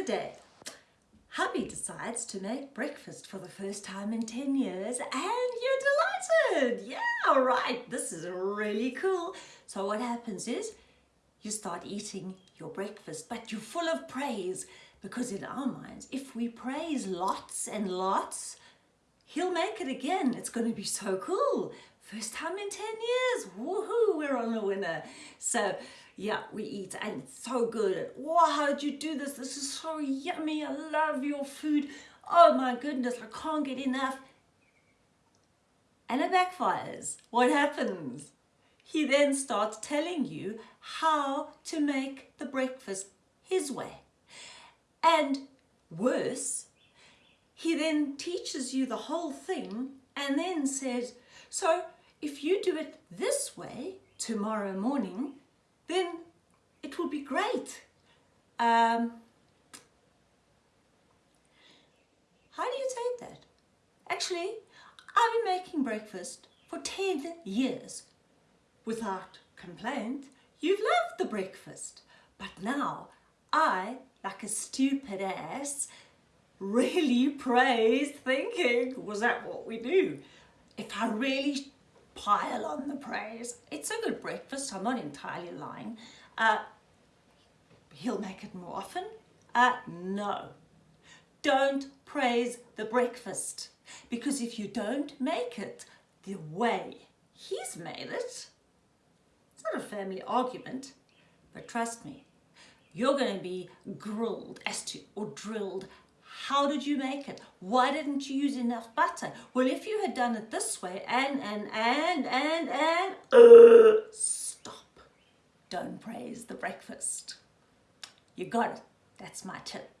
the day. Hubby decides to make breakfast for the first time in 10 years and you're delighted. Yeah, right, this is really cool. So what happens is you start eating your breakfast, but you're full of praise because in our minds, if we praise lots and lots, he'll make it again. It's going to be so cool. First time in 10 years. Woohoo, we're on a winner. So yeah, we eat and it's so good. Wow, how did you do this? This is so yummy. I love your food. Oh my goodness, I can't get enough. And it backfires. What happens? He then starts telling you how to make the breakfast his way. And worse, he then teaches you the whole thing and then says, so if you do it this way tomorrow morning, then it will be great. Um, how do you take that? Actually, I've been making breakfast for 10 years without complaint. You've loved the breakfast, but now I, like a stupid ass, really praised thinking, was that what we do? If I really pile on the praise. It's a good breakfast, I'm not entirely lying. Uh, he'll make it more often? Uh, no. Don't praise the breakfast because if you don't make it the way he's made it, it's not a family argument, but trust me, you're going to be grilled as to, or drilled how did you make it? Why didn't you use enough butter? Well, if you had done it this way and, and, and, and, and, uh, stop. Don't praise the breakfast. You got it. That's my tip.